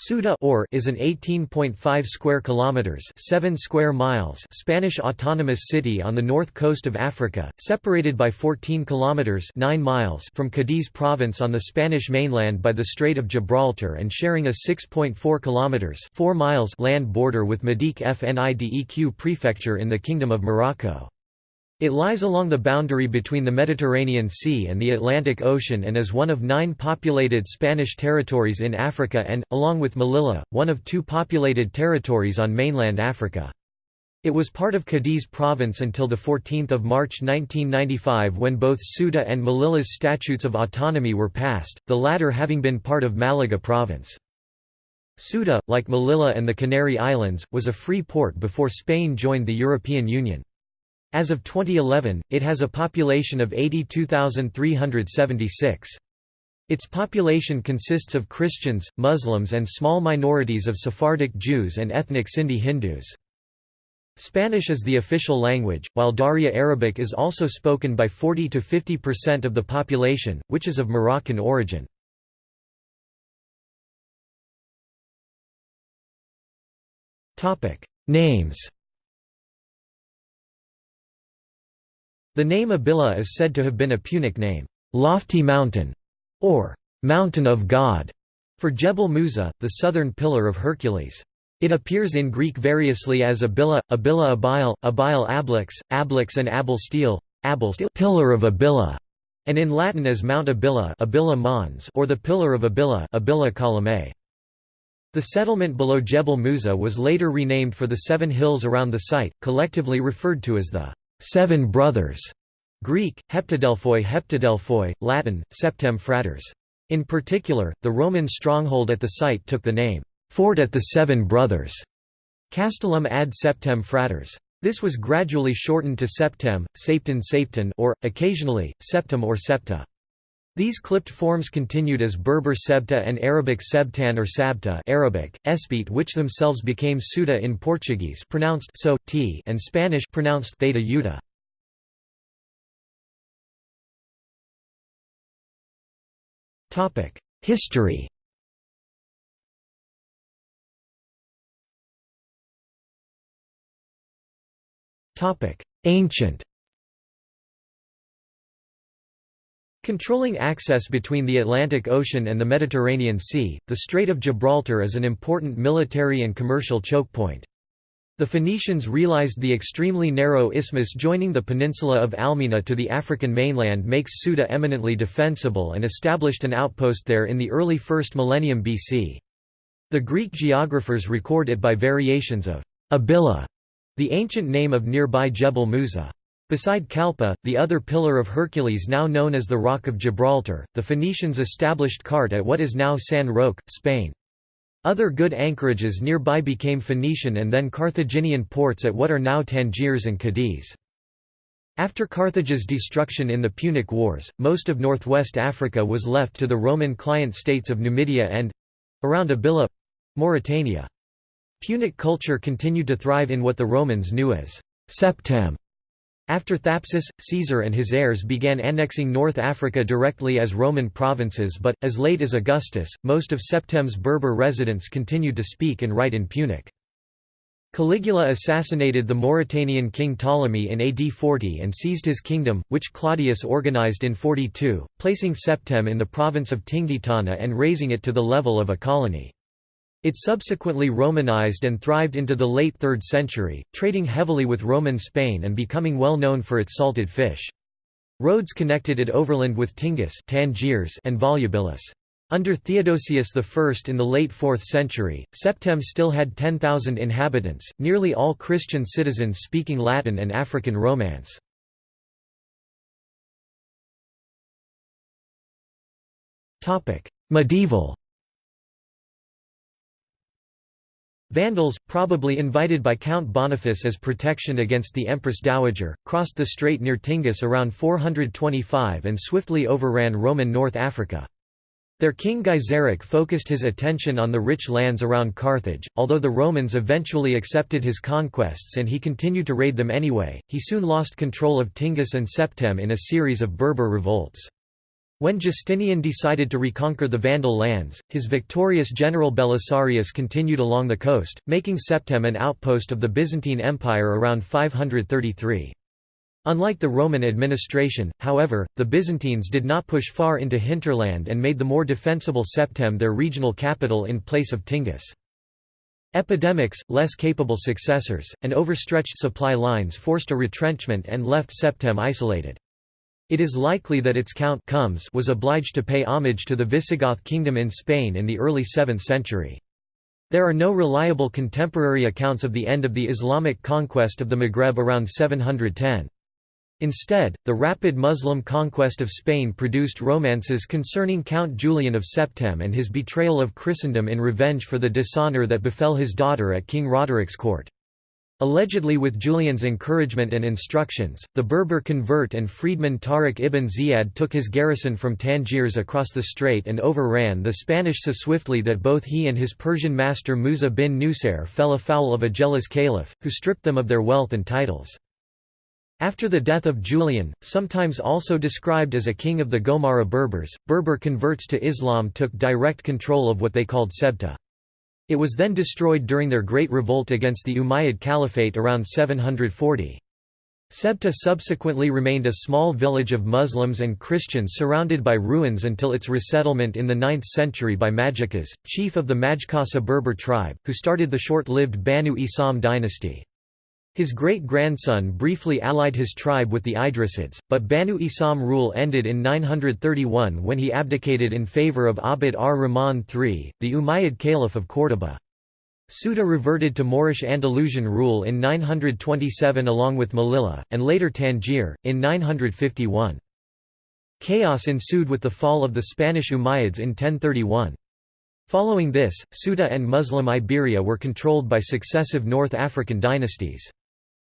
Ceuta or is an 18.5 square kilometers, 7 square miles Spanish autonomous city on the north coast of Africa, separated by 14 kilometers, 9 miles from Cadiz province on the Spanish mainland by the Strait of Gibraltar and sharing a 6.4 kilometers, 4 miles land border with Madiq Fnideq prefecture in the Kingdom of Morocco. It lies along the boundary between the Mediterranean Sea and the Atlantic Ocean and is one of nine populated Spanish territories in Africa and, along with Melilla, one of two populated territories on mainland Africa. It was part of Cadiz province until 14 March 1995 when both Ceuta and Melilla's statutes of autonomy were passed, the latter having been part of Malaga province. Ceuta, like Melilla and the Canary Islands, was a free port before Spain joined the European Union. As of 2011, it has a population of 82,376. Its population consists of Christians, Muslims and small minorities of Sephardic Jews and ethnic Sindhi Hindus. Spanish is the official language, while Darija Arabic is also spoken by 40 to 50% of the population, which is of Moroccan origin. Names The name Abila is said to have been a Punic name, "'lofty mountain' or "'mountain of God' for Jebel Musa, the southern pillar of Hercules. It appears in Greek variously as Abila, Abila Abil, Abil Ablix, Ablix and Abel Steel, Abel Steel pillar of Abila, and in Latin as Mount Abila, Abila Mons or the Pillar of Abila, Abila. The settlement below Jebel Musa was later renamed for the seven hills around the site, collectively referred to as the Seven Brothers, Greek, Heptadelphoi Heptadelphoi, Latin, Septem Fratres. In particular, the Roman stronghold at the site took the name, Fort at the Seven Brothers, Castellum ad Septem Fratres. This was gradually shortened to Septem, Sapten Sapten or, occasionally, septum or Septa. These clipped forms continued as Berber Sebta and Arabic Sebtan or Sabta Arabic, Espit which themselves became Ceuta in Portuguese pronounced so, t and Spanish pronounced theta yuta. History Ancient Controlling access between the Atlantic Ocean and the Mediterranean Sea, the Strait of Gibraltar is an important military and commercial choke point. The Phoenicians realized the extremely narrow isthmus joining the peninsula of Almina to the African mainland makes Ceuta eminently defensible and established an outpost there in the early 1st millennium BC. The Greek geographers record it by variations of Abila, the ancient name of nearby Jebel Musa. Beside Calpe, the other pillar of Hercules now known as the Rock of Gibraltar, the Phoenicians established Cart at what is now San Roque, Spain. Other good anchorages nearby became Phoenician and then Carthaginian ports at what are now Tangiers and Cadiz. After Carthage's destruction in the Punic Wars, most of northwest Africa was left to the Roman client states of Numidia and—around Abila—Mauritania. Punic culture continued to thrive in what the Romans knew as «septem» After Thapsus, Caesar and his heirs began annexing North Africa directly as Roman provinces but, as late as Augustus, most of Septem's Berber residents continued to speak and write in Punic. Caligula assassinated the Mauritanian king Ptolemy in AD 40 and seized his kingdom, which Claudius organized in 42, placing Septem in the province of Tingitana and raising it to the level of a colony. It subsequently Romanized and thrived into the late 3rd century, trading heavily with Roman Spain and becoming well known for its salted fish. Roads connected it overland with Tingis Tangiers and Volubilis. Under Theodosius I in the late 4th century, Septem still had 10,000 inhabitants, nearly all Christian citizens speaking Latin and African Romance. Medieval Vandals, probably invited by Count Boniface as protection against the Empress Dowager, crossed the strait near Tingis around 425 and swiftly overran Roman North Africa. Their king Gaiseric focused his attention on the rich lands around Carthage, although the Romans eventually accepted his conquests and he continued to raid them anyway, he soon lost control of Tingis and Septem in a series of Berber revolts. When Justinian decided to reconquer the Vandal lands, his victorious general Belisarius continued along the coast, making Septem an outpost of the Byzantine Empire around 533. Unlike the Roman administration, however, the Byzantines did not push far into hinterland and made the more defensible Septem their regional capital in place of Tingis. Epidemics, less capable successors, and overstretched supply lines forced a retrenchment and left Septem isolated. It is likely that its count Comes was obliged to pay homage to the Visigoth kingdom in Spain in the early 7th century. There are no reliable contemporary accounts of the end of the Islamic conquest of the Maghreb around 710. Instead, the rapid Muslim conquest of Spain produced romances concerning Count Julian of Septem and his betrayal of Christendom in revenge for the dishonour that befell his daughter at King Roderick's court. Allegedly with Julian's encouragement and instructions, the Berber convert and freedman Tariq ibn Ziyad took his garrison from Tangiers across the strait and overran the Spanish so swiftly that both he and his Persian master Musa bin Nusair fell afoul of a jealous caliph, who stripped them of their wealth and titles. After the death of Julian, sometimes also described as a king of the Gomara Berbers, Berber converts to Islam took direct control of what they called Sebta. It was then destroyed during their Great Revolt against the Umayyad Caliphate around 740. Sebta subsequently remained a small village of Muslims and Christians surrounded by ruins until its resettlement in the 9th century by Majikas, chief of the Majkasa Berber tribe, who started the short-lived Banu Isam dynasty. His great-grandson briefly allied his tribe with the Idrisids, but Banu Isam rule ended in 931 when he abdicated in favor of Abd ar-Rahman III, the Umayyad Caliph of Córdoba. Ceuta reverted to Moorish Andalusian rule in 927 along with Melilla, and later Tangier, in 951. Chaos ensued with the fall of the Spanish Umayyads in 1031. Following this, Ceuta and Muslim Iberia were controlled by successive North African dynasties.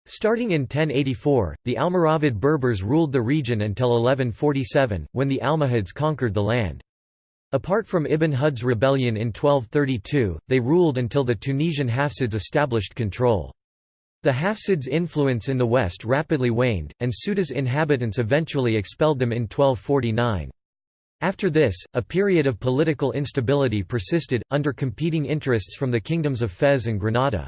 Starting in 1084, the Almoravid Berbers ruled the region until 1147, when the Almohads conquered the land. Apart from Ibn Hud's rebellion in 1232, they ruled until the Tunisian Hafsids established control. The Hafsids' influence in the west rapidly waned, and Ceuta's inhabitants eventually expelled them in 1249. After this, a period of political instability persisted, under competing interests from the kingdoms of Fez and Granada.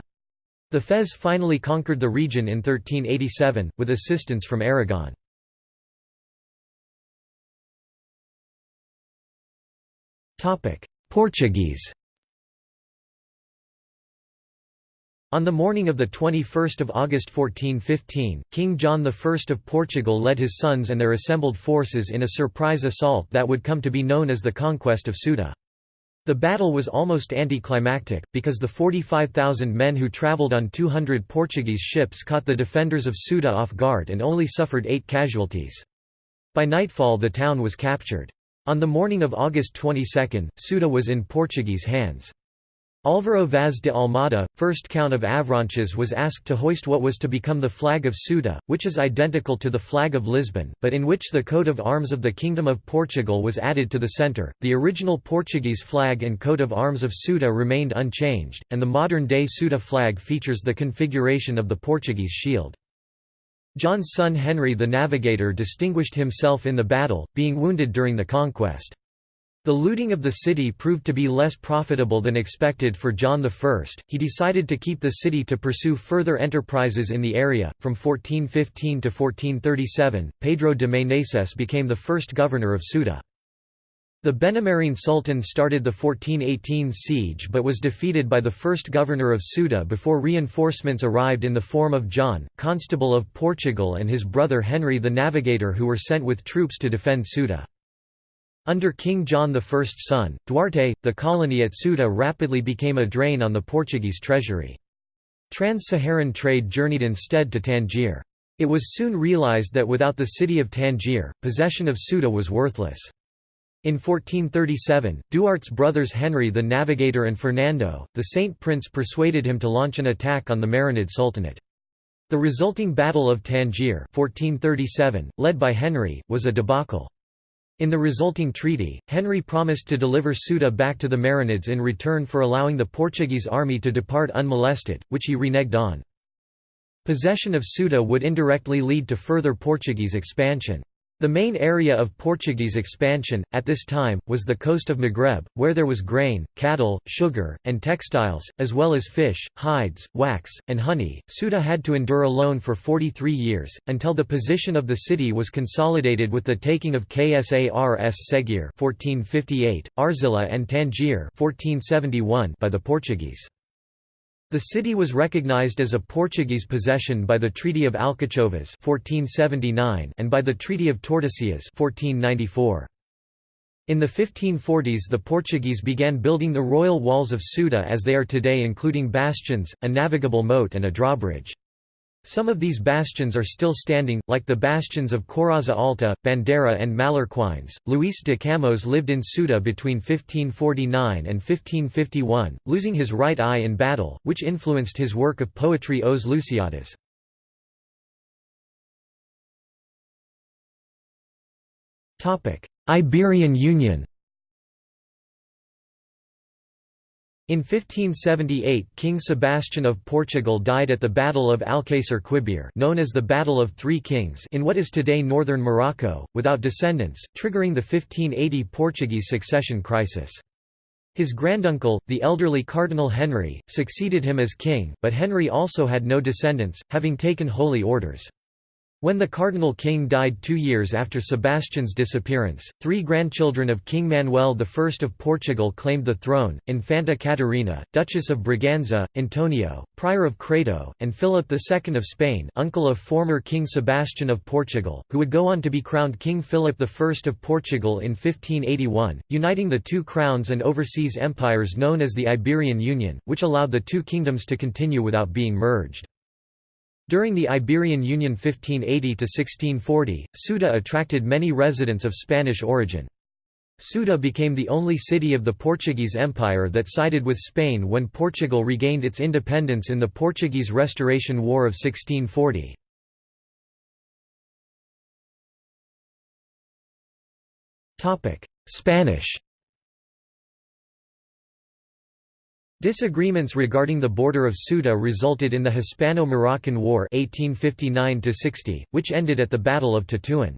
The Fez finally conquered the region in 1387, with assistance from Aragon. Portuguese On the morning of 21 August 1415, King John I of Portugal led his sons and their assembled forces in a surprise assault that would come to be known as the Conquest of Ceuta. The battle was almost anticlimactic, because the 45,000 men who travelled on 200 Portuguese ships caught the defenders of Ceuta off guard and only suffered eight casualties. By nightfall the town was captured. On the morning of August 22, Ceuta was in Portuguese hands. Álvaro Vaz de Almada, first Count of Avranches was asked to hoist what was to become the flag of Ceuta, which is identical to the flag of Lisbon, but in which the coat of arms of the Kingdom of Portugal was added to the centre. The original Portuguese flag and coat of arms of Ceuta remained unchanged, and the modern-day Ceuta flag features the configuration of the Portuguese shield. John's son Henry the Navigator distinguished himself in the battle, being wounded during the conquest. The looting of the city proved to be less profitable than expected for John I. He decided to keep the city to pursue further enterprises in the area. From 1415 to 1437, Pedro de Meneses became the first governor of Ceuta. The Benemerine Sultan started the 1418 siege but was defeated by the first governor of Ceuta before reinforcements arrived in the form of John, Constable of Portugal and his brother Henry the Navigator who were sent with troops to defend Ceuta. Under King John I's son, Duarte, the colony at Ceuta rapidly became a drain on the Portuguese treasury. Trans-Saharan trade journeyed instead to Tangier. It was soon realized that without the city of Tangier, possession of Ceuta was worthless. In 1437, Duarte's brothers Henry the Navigator and Fernando, the Saint Prince persuaded him to launch an attack on the Marinid Sultanate. The resulting Battle of Tangier 1437, led by Henry, was a debacle. In the resulting treaty, Henry promised to deliver Ceuta back to the Marinids in return for allowing the Portuguese army to depart unmolested, which he reneged on. Possession of Ceuta would indirectly lead to further Portuguese expansion. The main area of Portuguese expansion, at this time, was the coast of Maghreb, where there was grain, cattle, sugar, and textiles, as well as fish, hides, wax, and honey. Ceuta had to endure alone for 43 years, until the position of the city was consolidated with the taking of Ksars Segure 1458, Arzila and Tangier 1471 by the Portuguese. The city was recognized as a Portuguese possession by the Treaty of Alcachovas 1479 and by the Treaty of Tordesillas 1494. In the 1540s the Portuguese began building the royal walls of Ceuta as they are today including bastions, a navigable moat and a drawbridge. Some of these bastions are still standing, like the bastions of Coraza Alta, Bandera and Mallorquins. Luis de Camões lived in Ceuta between 1549 and 1551, losing his right eye in battle, which influenced his work of poetry Os Lusíadas. Iberian Union In 1578 King Sebastian of Portugal died at the Battle of Alcácer Quibir known as the Battle of Three Kings in what is today northern Morocco, without descendants, triggering the 1580 Portuguese succession crisis. His granduncle, the elderly Cardinal Henry, succeeded him as king, but Henry also had no descendants, having taken holy orders. When the Cardinal King died two years after Sebastian's disappearance, three grandchildren of King Manuel I of Portugal claimed the throne, Infanta Catarina, Duchess of Braganza, Antonio, Prior of Crato, and Philip II of Spain uncle of former King Sebastian of Portugal, who would go on to be crowned King Philip I of Portugal in 1581, uniting the two crowns and overseas empires known as the Iberian Union, which allowed the two kingdoms to continue without being merged. During the Iberian Union 1580–1640, Ceuta attracted many residents of Spanish origin. Ceuta became the only city of the Portuguese Empire that sided with Spain when Portugal regained its independence in the Portuguese Restoration War of 1640. Spanish Disagreements regarding the border of Ceuta resulted in the Hispano-Moroccan War 1859 which ended at the Battle of Tetuan.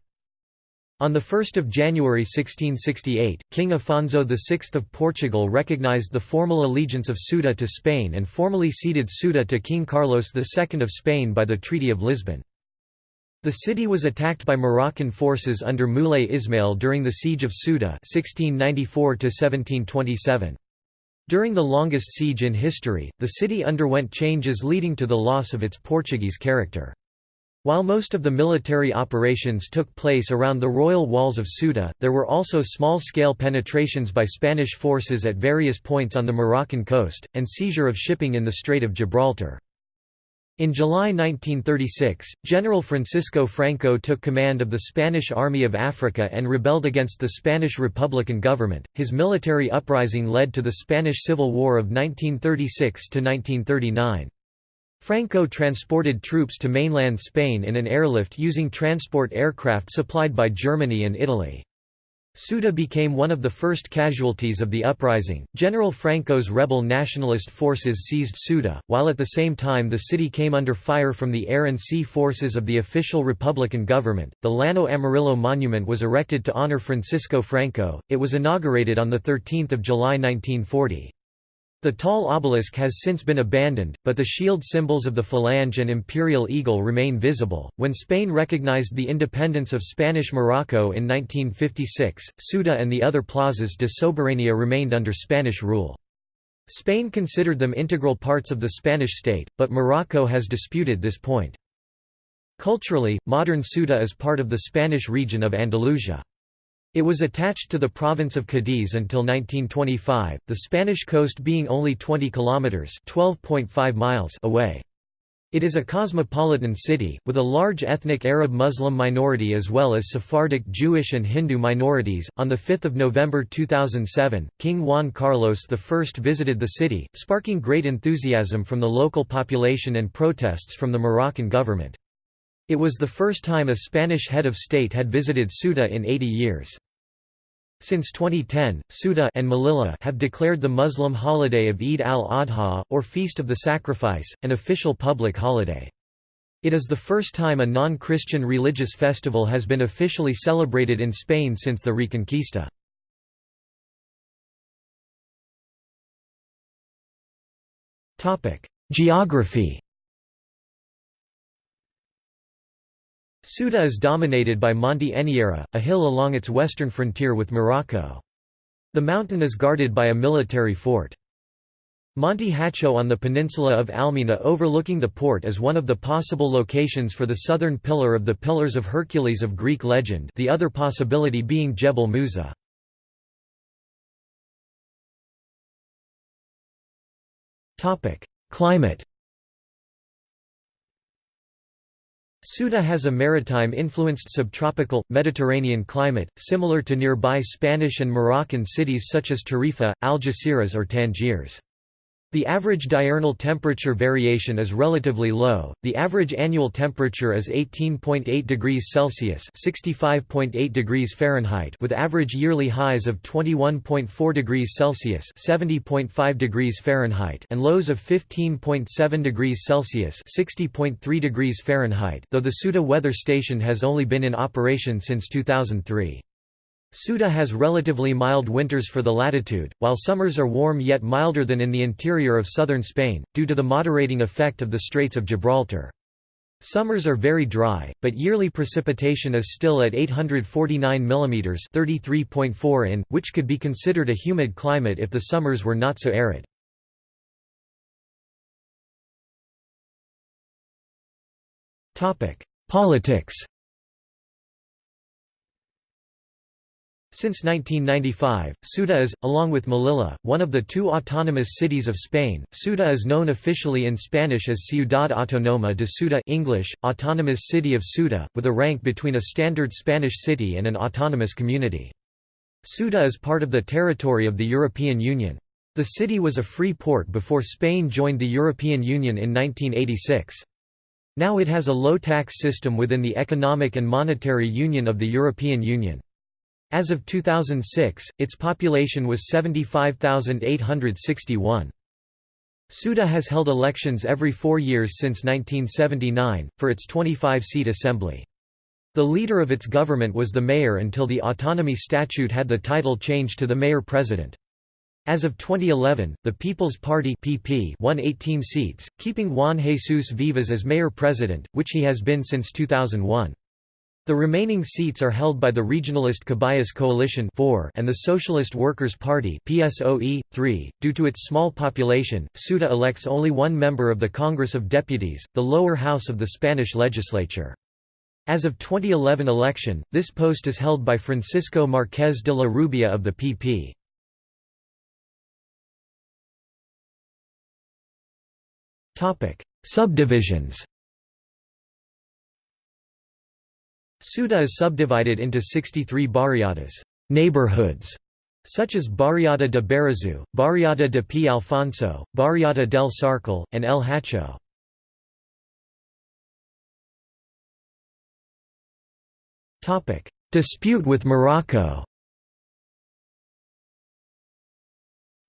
On 1 January 1668, King Afonso VI of Portugal recognized the formal allegiance of Ceuta to Spain and formally ceded Ceuta to King Carlos II of Spain by the Treaty of Lisbon. The city was attacked by Moroccan forces under Moulay Ismail during the Siege of Ceuta 1694 -1727. During the longest siege in history, the city underwent changes leading to the loss of its Portuguese character. While most of the military operations took place around the royal walls of Ceuta, there were also small-scale penetrations by Spanish forces at various points on the Moroccan coast, and seizure of shipping in the Strait of Gibraltar. In July 1936, General Francisco Franco took command of the Spanish Army of Africa and rebelled against the Spanish Republican government. His military uprising led to the Spanish Civil War of 1936 to 1939. Franco transported troops to mainland Spain in an airlift using transport aircraft supplied by Germany and Italy. Ceuta became one of the first casualties of the uprising. General Franco's rebel nationalist forces seized Ceuta, while at the same time the city came under fire from the air and sea forces of the official Republican government. The Llano Amarillo Monument was erected to honor Francisco Franco. It was inaugurated on the 13th of July 1940. The tall obelisk has since been abandoned, but the shield symbols of the Falange and imperial eagle remain visible. When Spain recognized the independence of Spanish Morocco in 1956, Ceuta and the other plazas de soberanía remained under Spanish rule. Spain considered them integral parts of the Spanish state, but Morocco has disputed this point. Culturally, modern Ceuta is part of the Spanish region of Andalusia. It was attached to the province of Cadiz until 1925, the Spanish coast being only 20 kilometers (12.5 miles) away. It is a cosmopolitan city, with a large ethnic Arab Muslim minority as well as Sephardic Jewish and Hindu minorities. On 5 November 2007, King Juan Carlos I visited the city, sparking great enthusiasm from the local population and protests from the Moroccan government. It was the first time a Spanish head of state had visited Ceuta in 80 years. Since 2010, Ceuta and Melilla have declared the Muslim holiday of Eid al-Adha, or Feast of the Sacrifice, an official public holiday. It is the first time a non-Christian religious festival has been officially celebrated in Spain since the Reconquista. Geography Ceuta is dominated by Monte Anyera, a hill along its western frontier with Morocco. The mountain is guarded by a military fort. Monte Hacho on the peninsula of Almina overlooking the port is one of the possible locations for the southern pillar of the Pillars of Hercules of Greek legend the other possibility being Jebel Musa. Climate Ceuta has a maritime-influenced subtropical, Mediterranean climate, similar to nearby Spanish and Moroccan cities such as Tarifa, Algeciras or Tangiers. The average diurnal temperature variation is relatively low. The average annual temperature is 18.8 degrees Celsius (65.8 degrees Fahrenheit) with average yearly highs of 21.4 degrees Celsius (70.5 degrees Fahrenheit) and lows of 15.7 degrees Celsius (60.3 degrees Fahrenheit). Though the Ceuta weather station has only been in operation since 2003. Ceuta has relatively mild winters for the latitude, while summers are warm yet milder than in the interior of southern Spain, due to the moderating effect of the Straits of Gibraltar. Summers are very dry, but yearly precipitation is still at 849 mm 33.4 in, which could be considered a humid climate if the summers were not so arid. Politics Since 1995, Ceuta is, along with Melilla, one of the two autonomous cities of Spain. Ceuta is known officially in Spanish as Ciudad Autónoma de Ceuta English, Autonomous City of Ceuta, with a rank between a standard Spanish city and an autonomous community. Ceuta is part of the territory of the European Union. The city was a free port before Spain joined the European Union in 1986. Now it has a low-tax system within the Economic and Monetary Union of the European Union. As of 2006, its population was 75,861. Ceuta has held elections every four years since 1979, for its 25-seat assembly. The leader of its government was the mayor until the autonomy statute had the title changed to the mayor-president. As of 2011, the People's Party (PP) won 18 seats, keeping Juan Jesus Vivas as mayor-president, which he has been since 2001. The remaining seats are held by the regionalist Caballas Coalition 4 and the Socialist Workers' Party PSOE 3. Due to its small population, Ceuta elects only one member of the Congress of Deputies, the lower house of the Spanish legislature. As of 2011 election, this post is held by Francisco Marquez de la Rubia of the PP. Subdivisions Ceuta is subdivided into 63 barriadas neighborhoods", such as Barriada de Barazu, Barriada de P. Alfonso, Barriada del Sarcal, and El Hacho. Dispute with Morocco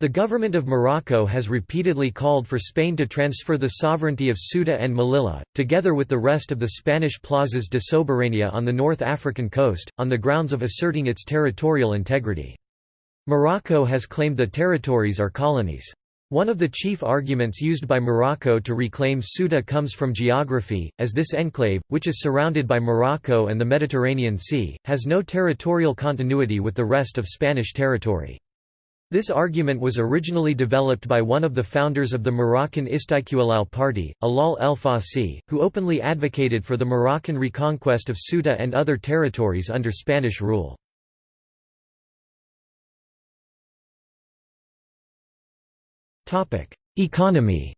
The government of Morocco has repeatedly called for Spain to transfer the sovereignty of Ceuta and Melilla, together with the rest of the Spanish plazas de soberania on the North African coast, on the grounds of asserting its territorial integrity. Morocco has claimed the territories are colonies. One of the chief arguments used by Morocco to reclaim Ceuta comes from geography, as this enclave, which is surrounded by Morocco and the Mediterranean Sea, has no territorial continuity with the rest of Spanish territory. This argument was originally developed by one of the founders of the Moroccan Istiqlal party, Alal el Fassi, who openly advocated for the Moroccan reconquest of Ceuta and other territories under Spanish rule. Economy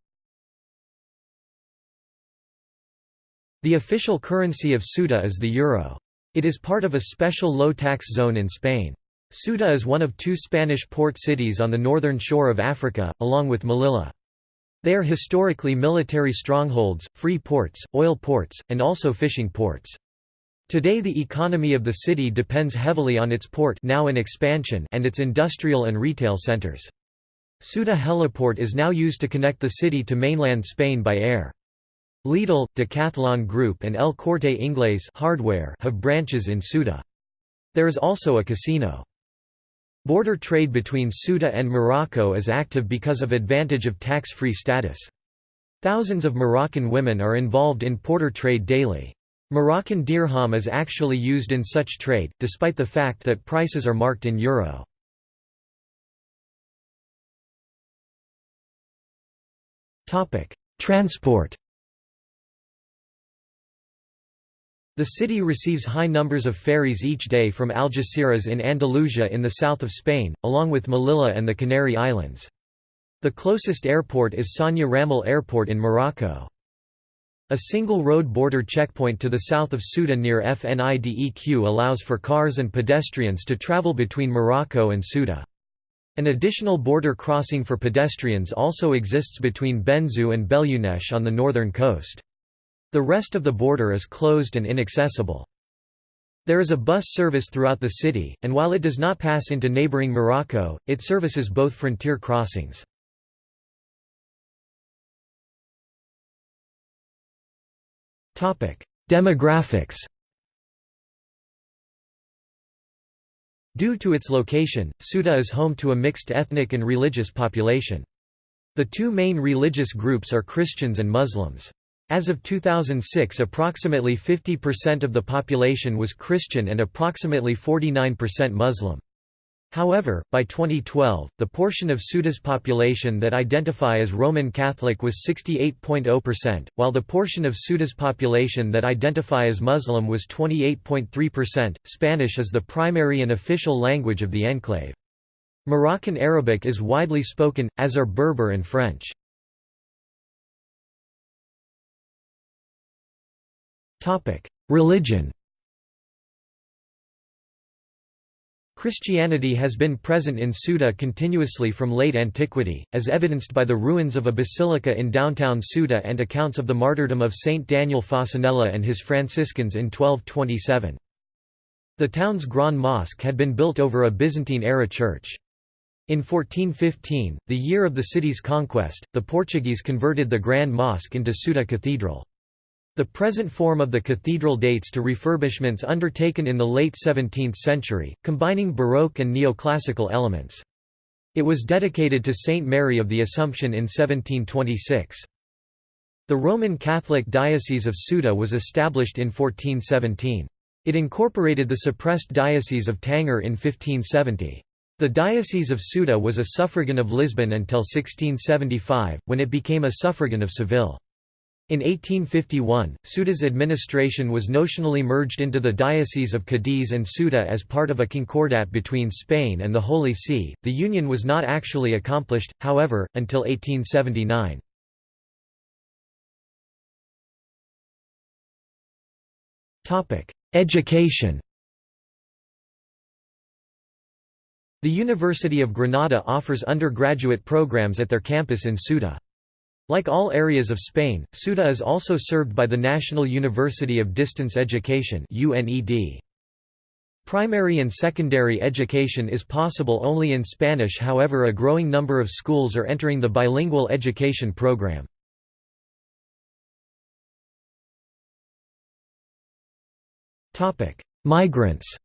The official currency of Ceuta is the euro. It is part of a special low-tax zone in Spain. Ceuta is one of two Spanish port cities on the northern shore of Africa, along with Melilla. They are historically military strongholds, free ports, oil ports, and also fishing ports. Today the economy of the city depends heavily on its port now in expansion and its industrial and retail centers. Ceuta heliport is now used to connect the city to mainland Spain by air. Lidl, Decathlon Group and El Corte Inglés hardware have branches in Ceuta. There is also a casino. Border trade between Ceuta and Morocco is active because of advantage of tax-free status. Thousands of Moroccan women are involved in porter trade daily. Moroccan dirham is actually used in such trade, despite the fact that prices are marked in euro. Transport The city receives high numbers of ferries each day from Algeciras in Andalusia in the south of Spain, along with Melilla and the Canary Islands. The closest airport is Sania Ramel Airport in Morocco. A single road border checkpoint to the south of Ceuta near FNIDEQ allows for cars and pedestrians to travel between Morocco and Ceuta. An additional border crossing for pedestrians also exists between Benzu and Bel Younech on the northern coast. The rest of the border is closed and inaccessible. There is a bus service throughout the city, and while it does not pass into neighboring Morocco, it services both frontier crossings. Demographics Due to its location, Ceuta is home to a mixed ethnic and religious population. The two main religious groups are Christians and Muslims. As of 2006 approximately 50% of the population was Christian and approximately 49% Muslim. However, by 2012, the portion of Ceuta's population that identify as Roman Catholic was 68.0%, while the portion of Ceuta's population that identify as Muslim was 28.3%. Spanish is the primary and official language of the enclave. Moroccan Arabic is widely spoken, as are Berber and French. Religion Christianity has been present in Ceuta continuously from late antiquity, as evidenced by the ruins of a basilica in downtown Ceuta and accounts of the martyrdom of Saint Daniel Fasanella and his Franciscans in 1227. The town's Grand Mosque had been built over a Byzantine-era church. In 1415, the year of the city's conquest, the Portuguese converted the Grand Mosque into Ceuta Cathedral. The present form of the cathedral dates to refurbishments undertaken in the late 17th century, combining Baroque and neoclassical elements. It was dedicated to Saint Mary of the Assumption in 1726. The Roman Catholic Diocese of Ceuta was established in 1417. It incorporated the suppressed Diocese of Tanger in 1570. The Diocese of Ceuta was a suffragan of Lisbon until 1675, when it became a suffragan of Seville. In 1851, Ceuta's administration was notionally merged into the Diocese of Cadiz and Ceuta as part of a concordat between Spain and the Holy See. The union was not actually accomplished, however, until 1879. Topic: Education. The University of Granada offers undergraduate programs at their campus in Ceuta. Like all areas of Spain, Ceuta is also served by the National University of Distance Education Primary and secondary education is possible only in Spanish however a growing number of schools are entering the bilingual education program. Migrants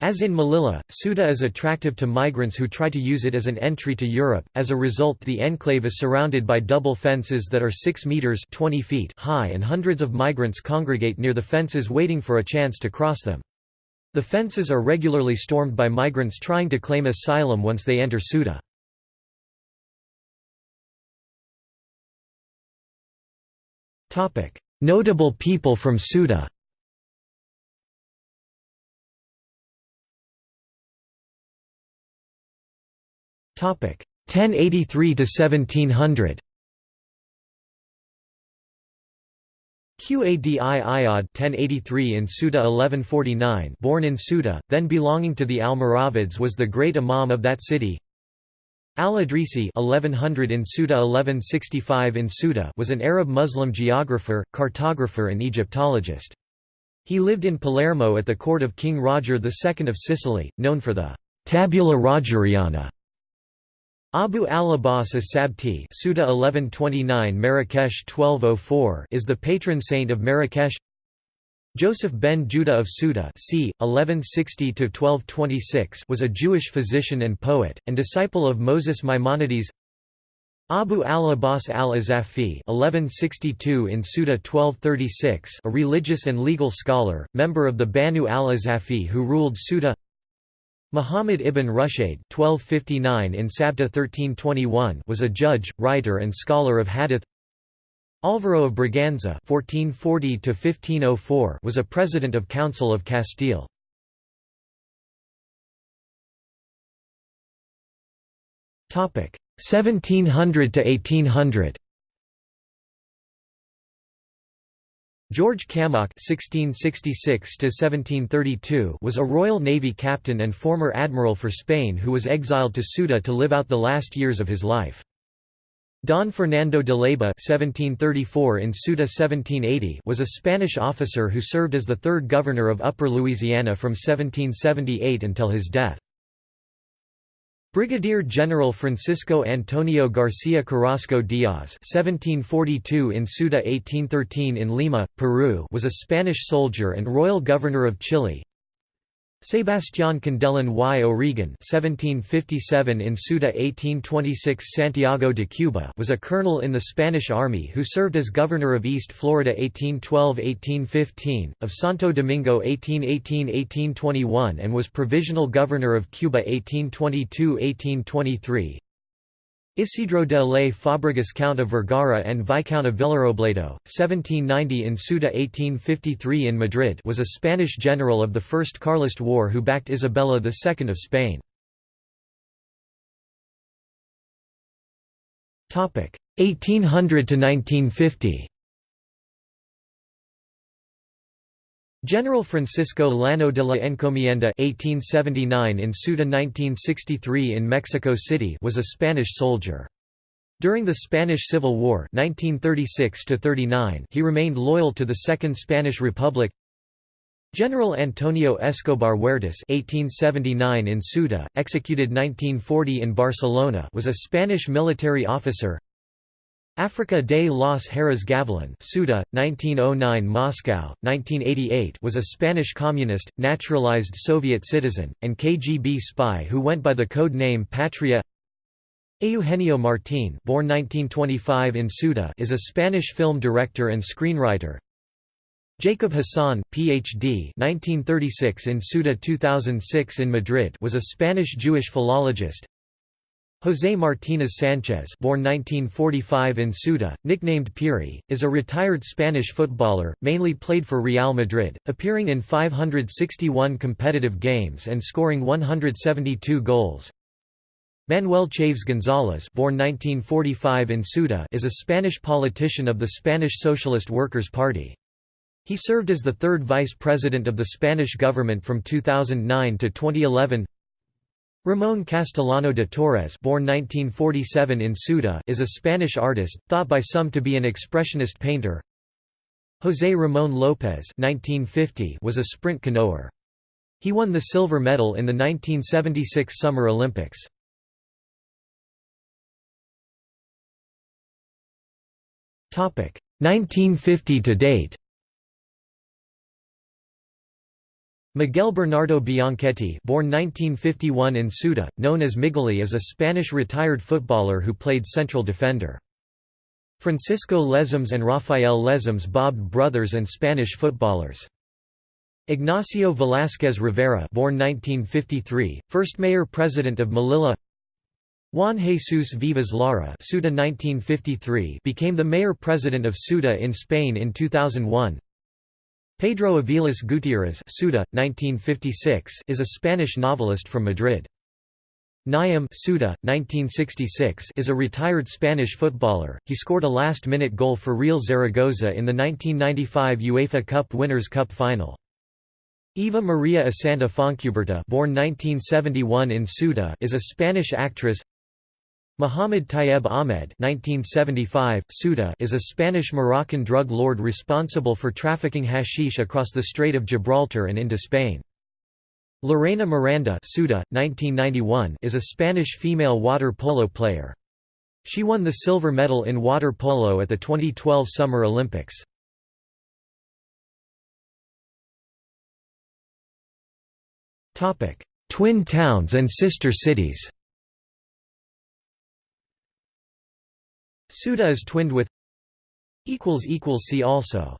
As in Melilla, Ceuta is attractive to migrants who try to use it as an entry to Europe. As a result, the enclave is surrounded by double fences that are 6 meters (20 feet) high and hundreds of migrants congregate near the fences waiting for a chance to cross them. The fences are regularly stormed by migrants trying to claim asylum once they enter Ceuta. Topic: Notable people from Ceuta. 1083 to 1700. Qadi Iyad 1083 in Ceuta 1149 born in Ceuta, then belonging to the Almoravids was the great imam of that city. Al-Idrisi 1100 in Ceuta 1165 in Ceuta was an Arab Muslim geographer, cartographer and Egyptologist. He lived in Palermo at the court of King Roger II of Sicily, known for the Tabula Rogeriana Abu al-Abbas as-Sabti Ceuta 1129 Marrakesh 1204 is the patron saint of Marrakesh. Joseph ben Judah of Ceuta c. 1160–1226 was a Jewish physician and poet, and disciple of Moses Maimonides. Abu al-Abbas al-Azafi in Ceuta 1236 a religious and legal scholar, member of the Banu al-Azafi who ruled Ceuta Muhammad ibn Rushayd (1259 in Sabta 1321) was a judge, writer and scholar of hadith. Álvaro of Braganza (1440–1504) was a president of Council of Castile. Topic 1700 to 1800. George (1666–1732) was a Royal Navy captain and former admiral for Spain who was exiled to Ceuta to live out the last years of his life. Don Fernando de Leyva (1734 in Ceuta 1780) was a Spanish officer who served as the third governor of Upper Louisiana from 1778 until his death. Brigadier General Francisco Antonio García Carrasco Díaz (1742 in Ceuta, 1813 in Lima, Peru) was a Spanish soldier and royal governor of Chile. Sebastián Candelan y O'Regan (1757 in Ceuta, 1826 Santiago de Cuba) was a colonel in the Spanish Army who served as governor of East Florida 1812–1815, of Santo Domingo 1818–1821, and was provisional governor of Cuba 1822–1823. Isidro de Alaix Fabregas Count of Vergara and Viscount of Villarobledo, 1790 in Ceuta 1853 in Madrid was a Spanish general of the First Carlist War who backed Isabella II of Spain. 1800 General Francisco Llano de la Encomienda (1879 in Ceuta, 1963 in Mexico City) was a Spanish soldier. During the Spanish Civil War (1936–39), he remained loyal to the Second Spanish Republic. General Antonio Escobar Huertas (1879 in Ceuta, executed 1940 in Barcelona) was a Spanish military officer. Africa de los Heras Gavilan Ceuta, 1909 Moscow, 1988 was a Spanish communist, naturalized Soviet citizen, and KGB spy who went by the code name Patria Eugenio Martín born 1925 in Ceuta is a Spanish film director and screenwriter. Jacob Hassan, Ph.D. 1936 in Ceuta 2006 in Madrid was a Spanish Jewish philologist. José Martínez Sánchez born 1945 in Ceuta, nicknamed Piri, is a retired Spanish footballer, mainly played for Real Madrid, appearing in 561 competitive games and scoring 172 goals. Manuel Chaves González born 1945 in Ceuta is a Spanish politician of the Spanish Socialist Workers' Party. He served as the third vice president of the Spanish government from 2009 to 2011 Ramón Castellano de Torres born 1947 in Ceuta is a Spanish artist, thought by some to be an expressionist painter. José Ramón López 1950 was a sprint canoer. He won the silver medal in the 1976 Summer Olympics. Topic 1950 to date. Miguel Bernardo Bianchetti born 1951 in Ceuta, known as Migueli is a Spanish retired footballer who played central defender. Francisco Lesmes and Rafael Lesmes Bob brothers and Spanish footballers. Ignacio Velázquez Rivera born 1953, first mayor-president of Melilla Juan Jesus Vivas Lara Ceuta 1953 became the mayor-president of Ceuta in Spain in 2001 Pedro Aviles Gutiérrez Ceuta, 1956, is a Spanish novelist from Madrid. Nayim Ceuta, 1966, is a retired Spanish footballer. He scored a last-minute goal for Real Zaragoza in the 1995 UEFA Cup Winners' Cup final. Eva Maria Isanta Fontcuberta born 1971 in Ceuta is a Spanish actress Muhammad Tayeb Ahmed (1975) Ceuta is a Spanish-Moroccan drug lord responsible for trafficking hashish across the Strait of Gibraltar and into Spain. Lorena Miranda Ceuta, 1991, is a Spanish female water polo player. She won the silver medal in water polo at the 2012 Summer Olympics. Twin towns and sister cities Ceuta is twinned with See also